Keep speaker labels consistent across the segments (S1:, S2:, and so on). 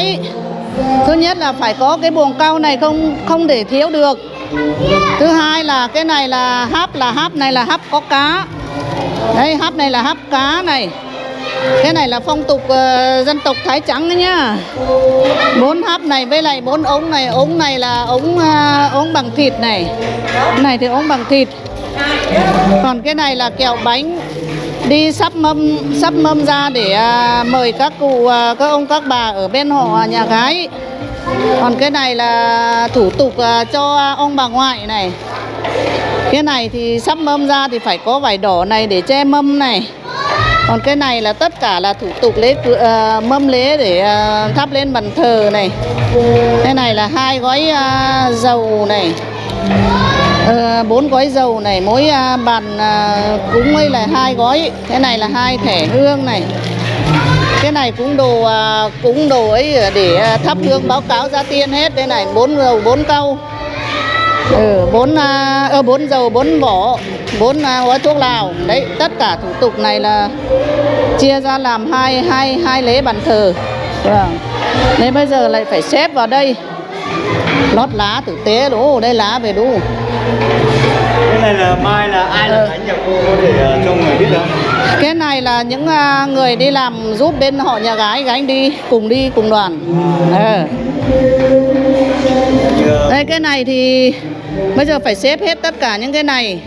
S1: máy thứ nhất là phải có cái buồng cau này không không để thiếu được. Thứ hai là cái này là háp là háp này là háp có cá. Đây háp này là háp cá này. Cái này là phong tục uh, dân tộc Thái trắng đấy nhá. Bốn háp này với lại bốn ống này. Ống này là ống uh, ống bằng thịt này. Cái này thì ống bằng thịt. Còn cái này là kẹo bánh đi sắp mâm sắp mâm ra để à, mời các cụ à, các ông các bà ở bên họ nhà gái. Còn cái này là thủ tục à, cho ông bà ngoại này. Cái này thì sắp mâm ra thì phải có vải đỏ này để che mâm này. Còn cái này là tất cả là thủ tục lễ uh, mâm lễ để uh, thắp lên bàn thờ này. Cái này là hai gói uh, dầu này. Ờ, bốn gói dầu này mỗi à, bàn à, cũng cúng ấy là hai gói. Cái này là hai thẻ hương này. Cái này cũng đồ à, cũng đồ ấy để thắp hương báo cáo gia tiên hết. Đây này bốn dầu bốn câu, ừ, bốn ờ, bốn dầu bốn vỏ bốn gói thuốc lào. Đấy tất cả thủ tục này là chia ra làm hai hai hai lễ bàn thờ. Vâng. Nên bây giờ lại phải xếp vào đây lót lá tử tế đủ đây lá về đủ
S2: Cái này là mai là ai là thánh nhà cô có thể ờ, cho người biết không?
S1: Cái này là những à, người đi làm giúp bên họ nhà gái gánh đi cùng đi cùng đoàn. Ờ.
S2: Ờ,
S1: Đây cái này thì bây giờ phải xếp hết tất cả những cái này.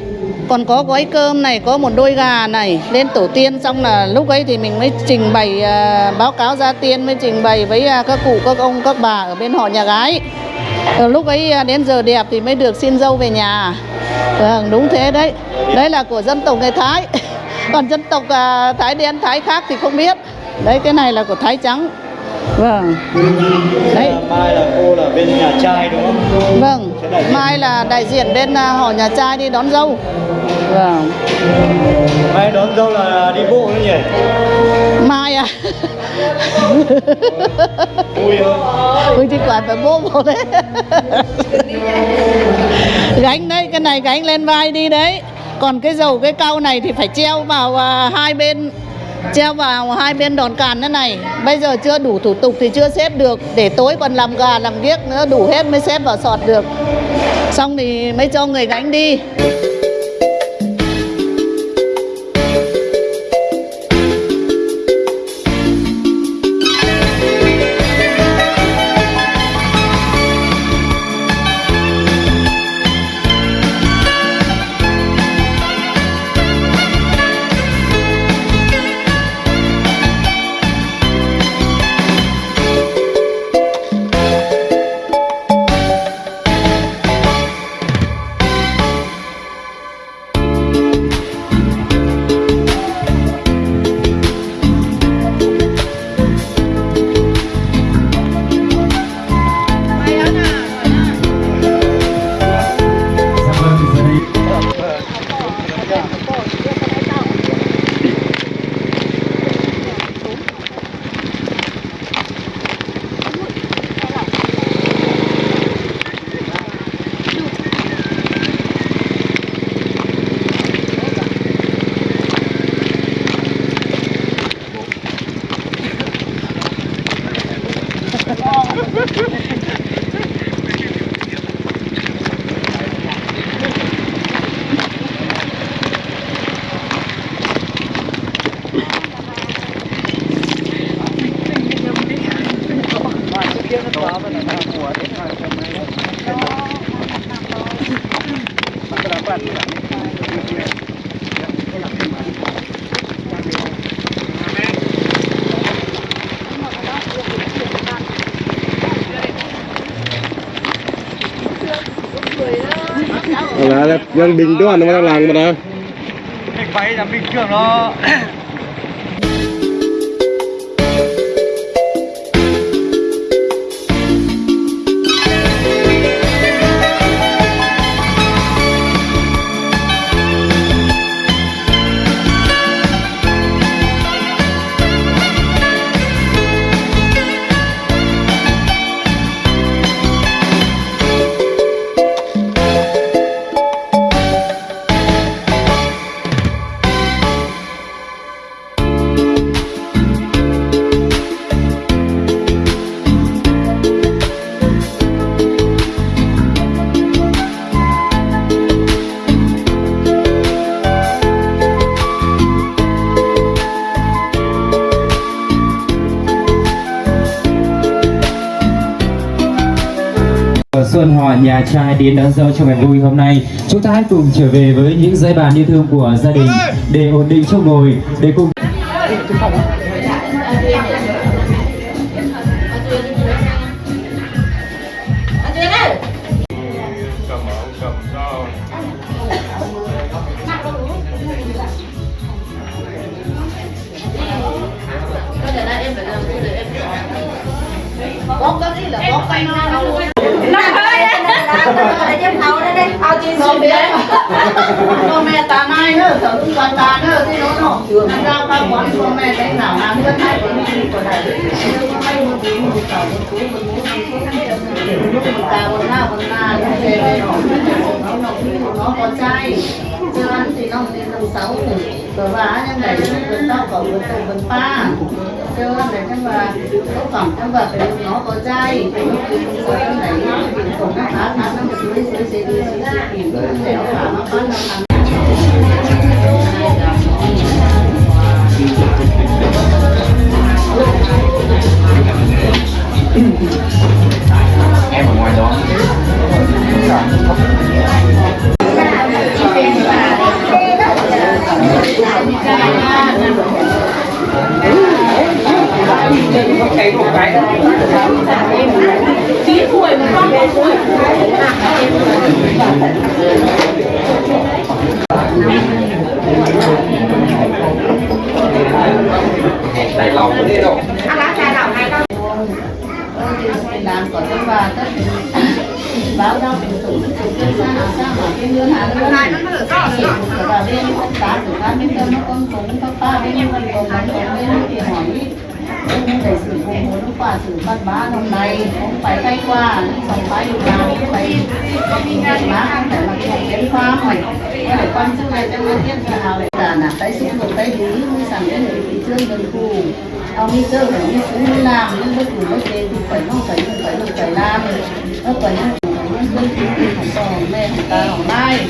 S1: Còn có gói cơm này, có một đôi gà này lên tổ tiên xong là lúc ấy thì mình mới trình bày à, báo cáo gia tiên mới trình bày với à, các cụ các ông các bà ở bên họ nhà gái. Lúc ấy à, đến giờ đẹp thì mới được xin dâu về nhà. Vâng, đúng thế đấy. Đấy là của dân tộc người Thái. Còn dân tộc à, Thái đen, Thái khác thì không biết. Đấy cái này là của Thái trắng. Vâng. Đấy.
S2: mai là cô là bên nhà trai đúng không?
S1: Vâng, mai là đại diện bên à, họ nhà trai đi đón dâu. Vâng,
S2: Mai đón dâu là đi bộ nữa nhỉ?
S1: mai à. Ui thì quả phải bố bố đấy. gánh đấy, cái này gánh lên vai đi đấy. Còn cái dầu cái cau này thì phải treo vào à, hai bên treo vào hai bên đòn càn thế này bây giờ chưa đủ thủ tục thì chưa xếp được để tối còn làm gà làm biếc nữa đủ hết mới xếp vào sọt được xong thì mới cho người gánh đi
S3: là dân bình đó nó đang làm mà đó
S2: cái phải là bình thường nó
S4: nhà trai đến đón dâu trong ngày vui hôm nay. Chúng ta hãy cùng trở về với những dây bàn yêu thương của gia đình để ổn định chỗ ngồi, để cùng
S1: không biết con mẹ ta mai nữa thở cũng toàn ta nữa thì nó nó làm ra ba quán con mẹ đánh nào làm nữa hai con đi còn lại hai một tí một tàu một cú một cú một cú một tàu một na một na nó về về nó nó nó nó con trai chưa ăn thì nó lên tầng sáu cửa vá nhưng này vẫn tao có vẫn tàu vẫn pa chơi, ăn để nhưng mà nó còn nhưng mà phải nó có cái phải nó cũng có cái này nó cũng nó ăn khá nó một dưới dưới em ở ngoài đó. Nó dẻo khá nó có nó ăn
S2: em ở ngoài đó cái một cái. Đẩy lòng cái đi đâu
S1: làm còn cái bà tất báo đâu bình thường cái sao sao mà cái ngân hàng ngân hàng nó được có rồi cái bà bên không tá ba bên tâm nó con cũng có ba bên nó còn còn bên thì hỏi cũng sử xử cũng muốn qua sử văn bá hôm nay cũng phải thay qua xong phải được làm cũng phải má không phải mặc một cái pha mày để quan chức này trong cái tiết là nào là là tay xuống một tay đứng, mới sẵn đến người bị thương gần khu, ông đi chơi phải đi xuống đi làm nhưng bất cứ bất kỳ thì phải không phải không phải không phải làm nó phải không phải những bất cứ gì không có mẹ không ta không mai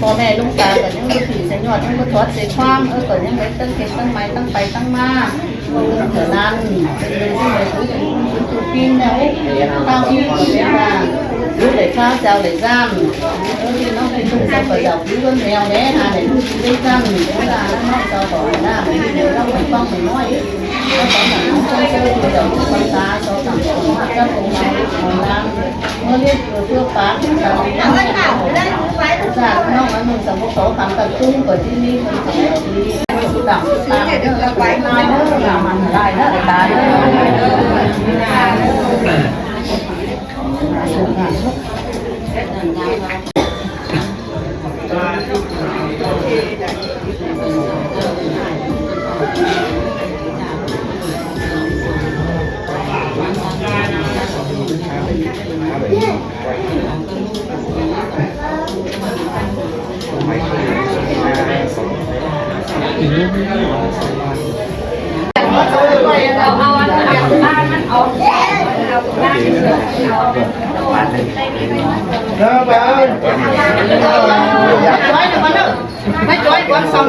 S1: có mẹ lúc ta phải những bất cứ sẽ nhọt những bất thoát sẽ khoam ở phải những cái tăng cái tăng máy tăng bay tăng ma trở nan kim đấy tao như là cứ để phá để giam nó phải chung ra phải giàu cứ luôn mèo đấy hà để để giam thì cũng là nó cho bỏ ra mình đều đâu phải phong mình nói nó có mà nó chơi chơi thì đầu con ta cho thằng cũng hạt ra cũng làm còn nó biết vừa chưa phá cũng là mình đang làm ra nó nói mình sống một số phản tập trung của chini mình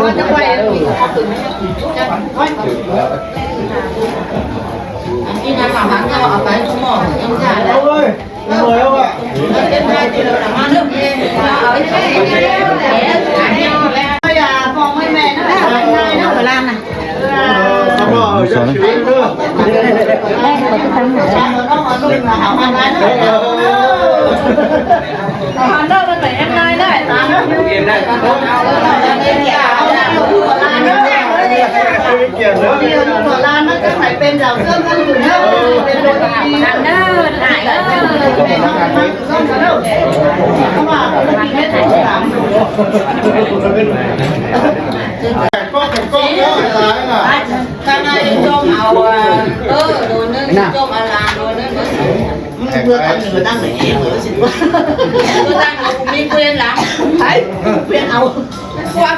S1: đi nhà làm bán nhau ở cái chỗ mỏ em
S2: giả đấy ơi mời ông ạ
S1: đến hai thì được làm ăn được
S2: ở đây
S1: đây là phòng hơi mẹ nó là anh hai nó phải làm này Hãy subscribe cho kênh Ghiền Mì Gõ Để không bỏ lỡ những video hấp dẫn nhiều nhưng mà lan nó cứ phải bên giàu sớm hơn từ nhau bên đôi đi làm nó lại nó không có đâu không mà nó bị hết thành
S2: làm con con đó là
S1: cái này cho màu ơ đồ nên cho màu làm đồ nên mưa tắm thì người ta phải em ở xin quá mưa tắm nó cũng đi lắm thấy quên ầu qua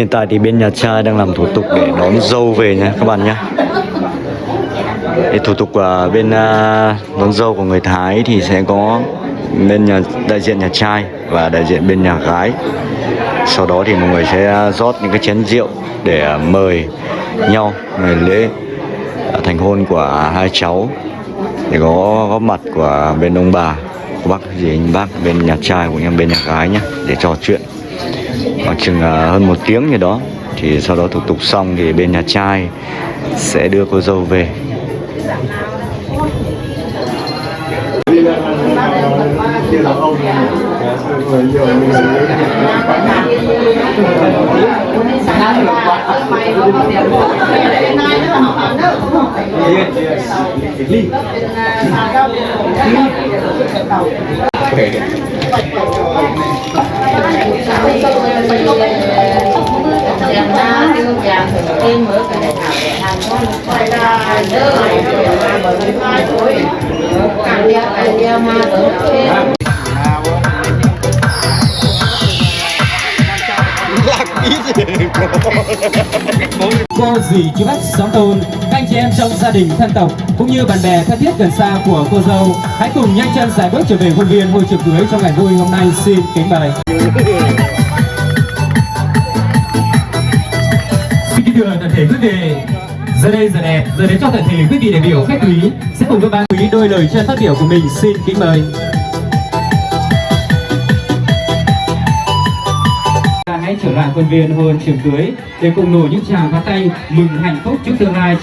S5: Hiện tại thì bên nhà trai đang làm thủ tục để đón dâu về nha các bạn nhé. Để thủ tục ở bên à, đón dâu của người Thái thì sẽ có bên nhà, đại diện nhà trai và đại diện bên nhà gái. Sau đó thì mọi người sẽ à, rót những cái chén rượu để à, mời nhau ngày lễ thành hôn của hai cháu để có góp mặt của bên ông bà, của bác, gì anh bác bên nhà trai cũng như bên nhà gái nhé để trò chuyện khoảng chừng à, hơn một tiếng gì đó. Thì sau đó thủ tục xong thì bên nhà trai sẽ đưa cô dâu về
S4: cô gì chú bác xóm tôn? Chị em trong gia đình thân tộc cũng như bạn bè thân thiết gần xa của cô dâu. Hãy cùng nhanh chân giải bước trở về khuôn viên ngôi trường cưới trong ngày vui hôm nay. Xin kính mời. Xin kính thưa toàn thể quý vị. Giờ đây giờ đẹp giờ đến cho toàn thể quý vị đại biểu khách quý sẽ cùng với ban quý đôi lời chân phát biểu của mình. Xin kính mời. Ta hãy trở lại khuôn viên hôn trường cưới để cùng nổ những tràng pháo tay mừng hạnh phúc trước tương lai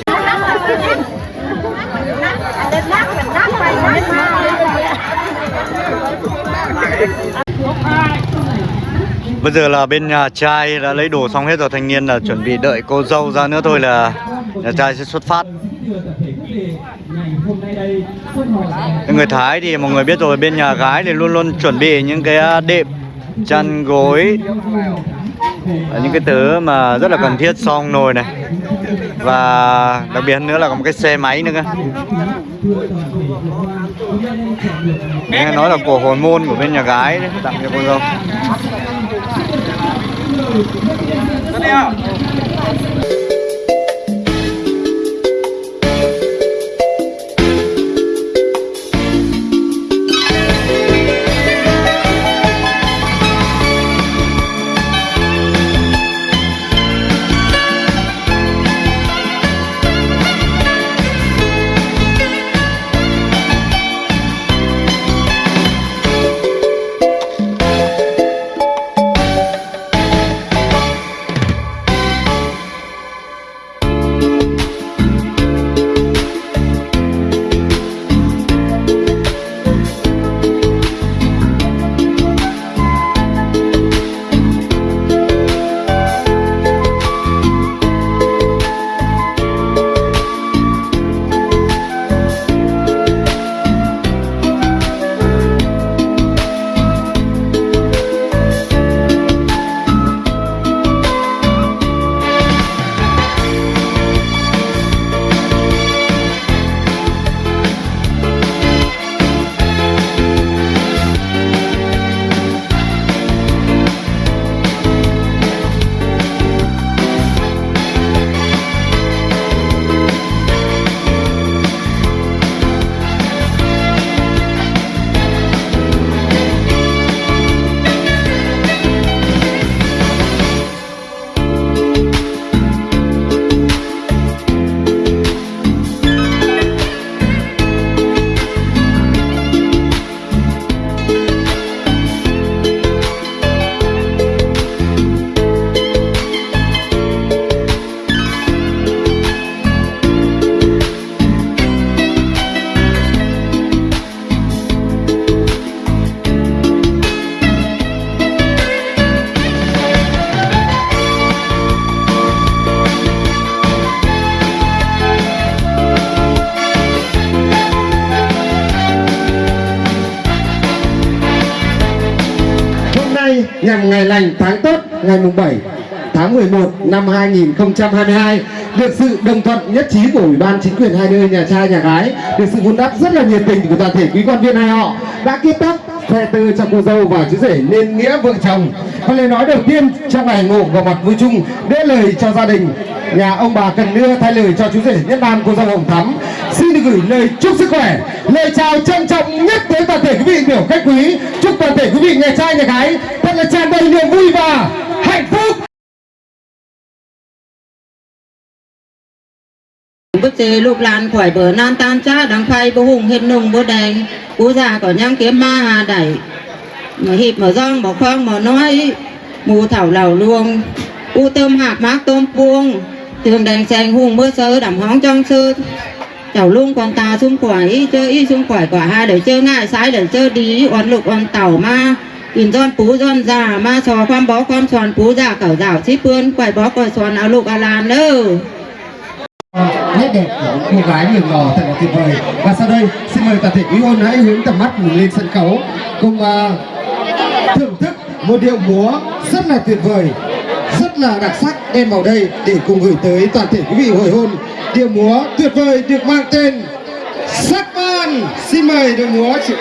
S5: Bây giờ là bên nhà trai đã lấy đồ xong hết rồi, Thanh niên là chuẩn bị đợi cô dâu ra nữa thôi là nhà trai sẽ xuất phát. Người Thái thì mọi người biết rồi, bên nhà gái thì luôn luôn chuẩn bị những cái à, đệm, chăn gối những cái thứ mà rất là cần thiết xong nồi này. Và đặc biệt hơn nữa là có một cái xe máy nữa cơ nghe nói là cổ hồn môn của bên nhà gái đấy, tặng cho cô dâu.
S2: Hôm nhằm ngày tháng tốt ngày mùng 7 tháng 11 năm 2022 được sự đồng thuận nhất trí của ủy ban chính quyền hai nơi, nhà trai, nhà gái, được sự vun đắp rất là nhiệt tình của toàn thể quý quan viên hai họ đã kết tóc khoe tư cho cô dâu và chú rể nên nghĩa vợ chồng. Và lời nói đầu tiên trong ngày ngộ vào mặt vui chung để lời cho gia đình. Nhà ông bà cần đưa thay lời cho chú rể nhất nam cô dâu hồng thắm. Xin được gửi lời chúc sức khỏe, lời chào trân trọng nhất tới toàn thể quý vị, biểu khách quý. Chúc toàn thể quý vị, nhà trai, nhà gái là tràn đầy niềm vui và hạnh phúc.
S6: Bức chế lục làn khỏi bờ nan tan cha đằng khay bố hùng hết nùng bố đèn bố già có nhang kiếm ma hà đẩy. Mà hiệp mở rong mở khoang mở nói. Mù thảo lầu luông. U tôm hạt mát tôm puông. Tường đèn xanh hùng mưa sơ đầm hóng trong sơ. Chảo luôn con ta xung quẩy chơi y xung quẩy quả hai để chơi ngại, sái để chơi đi. Oan lục, oan tàu ma in giòn pú giòn già ma sò khoan bó khoan xoàn pú già cẩu rào xí pươn quài bó quài xoàn áo lục à làn nữa
S2: nét đẹp của cô gái người lò thật là tuyệt vời. Và sau đây xin mời toàn thể quý hôn hãy hướng tầm mắt mình lên sân khấu cùng uh, thưởng thức một điệu múa rất là tuyệt vời rất là đặc sắc đem vào đây để cùng gửi tới toàn thể quý vị hồi hôn. Điệu múa tuyệt vời được mang tên sắc ban xin mời điệu múa chị.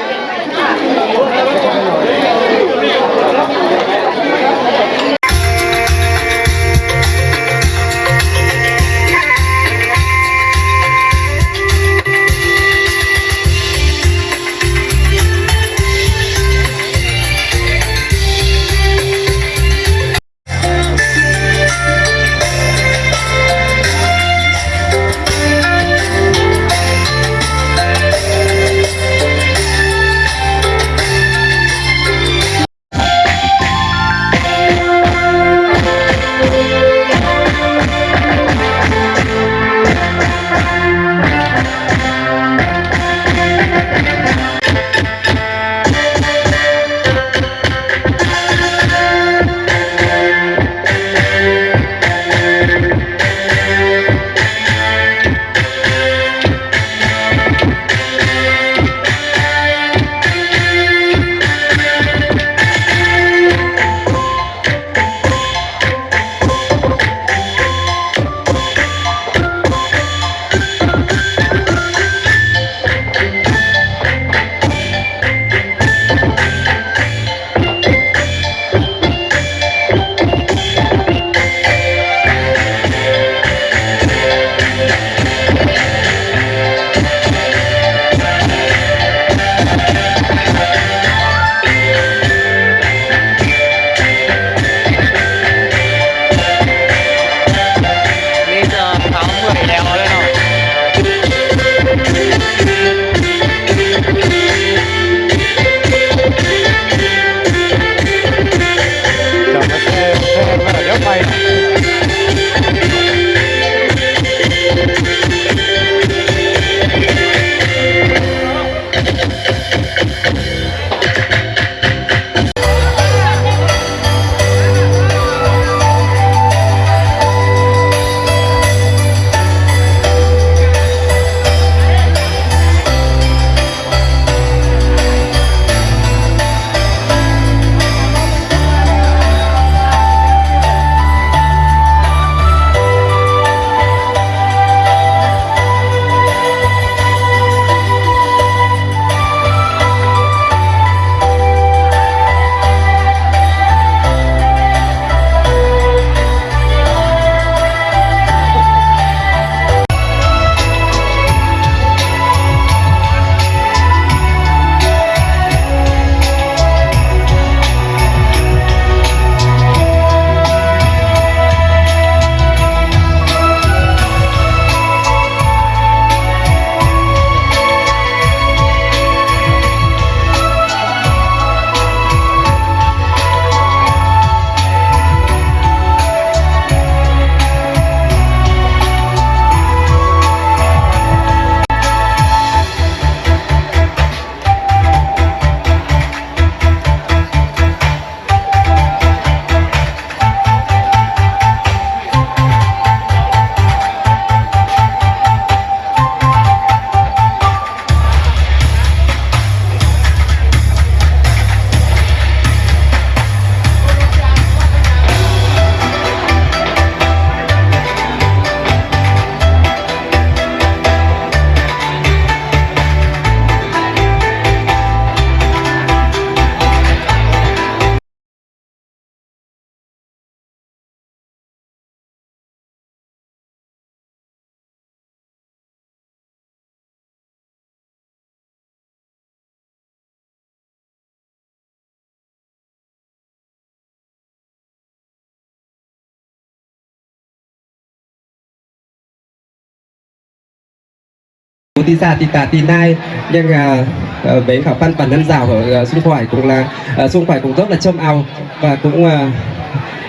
S7: Tí xa tí tà tí nai nhưng à, ờ, với khó bản thân rào ở à, ờ, xung quanh cũng là à, ờ, xung quanh cũng rất là trông ao. Và cũng à,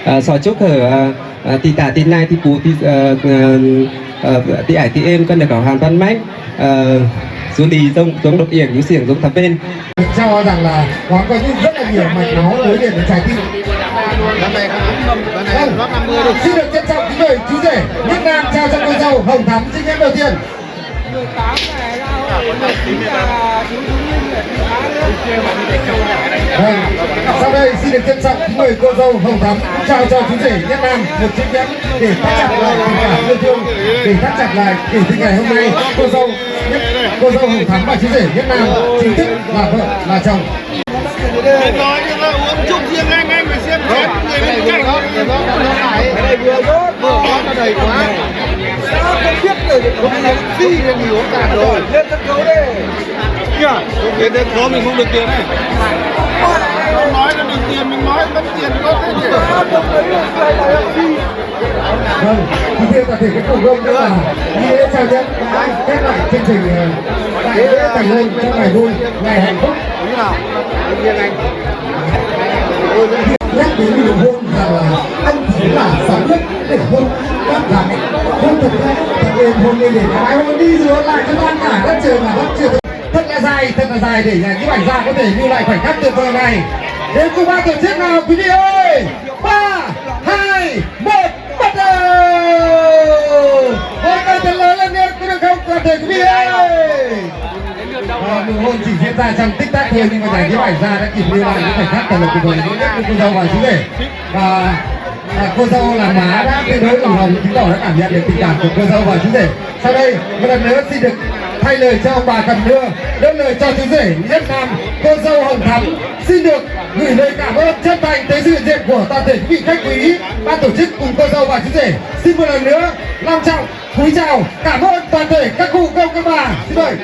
S7: à, sò chúc ở à, tí thì tí nai tí thì tí thì ờ, tí ải tí em cân được ở hàn văn mách ờ, xuống đi giống giống độc yển giống xiển giống thập bên.
S2: Cho rằng là có có những rất là nhiều mạch máu nối liền với trái tim vâng xin được trân trọng kính mời chú rể nhất nam trao cho cô dâu hồng thắm xin em đầu tiên. Vâng, sau đây xin được trân trọng mời cô dâu Hồng Thắm trao cho chú rể Nhất Nam một chiếc nhẫn để thắt chặt lại tình cảm yêu thương, để thắt chặt lại kỷ từ ngày hôm nay cô dâu Nhất, cô dâu Hồng Thắm và chú rể Nhất Nam chính thức là vợ là chồng
S3: đầy quá sao không biết rồi không biết gì thì mình cả rồi lên sân khấu đi kìa lên sân khấu mình không được tiền này không nói là được tiền mình nói mất tiền có thế nhỉ
S2: Vâng, thì cái toàn thể các cổ đông nữa là đi lễ chào nhẫn đã khép lại chương trình ờ, đại lễ thành hôn trong ngày vui, ngày hạnh phúc.
S3: như nào riêng anh
S2: nhắc đến người hôn rằng là anh chỉ là giám đốc để hôn các gái hôn thật đấy thật êm hôn lên để gái hôn đi rồi lại cho ban cả đất trời mà đất trời thật là dài, thật là dài để những ảnh ra có thể lưu lại khoảnh khắc tuyệt vời này. Đến cùng ba tổ chức nào, quý vị ơi? Ba, hai, một, bắt đầu! Hôm nay thật lớn lên nhé có được không? Toàn thể quý vị ơi! Nụ hôn chỉ diễn ra trong tích tắc thôi nhưng mà giải nhiếp ảnh ra đã kịp lưu lại những khoảnh khắc thật là tuyệt vời. Nhất của cô dâu và chú rể và à, cô dâu là má đã tuyệt đối ủng hộ chứng tỏ đã cảm nhận được tình cảm của cô dâu và chú rể sau đây một lần nữa xin được thay lời cho ông bà cầm đưa đơn lời cho chú rể nhất nam cô dâu hồng thắm. Xin được gửi lời cảm ơn chân thành tới sự hiện diện của toàn thể quý vị khách quý ban tổ chức cùng cô dâu và chú rể xin một lần nữa long trọng cúi chào cảm ơn toàn thể các cụ công các bà. Xin mời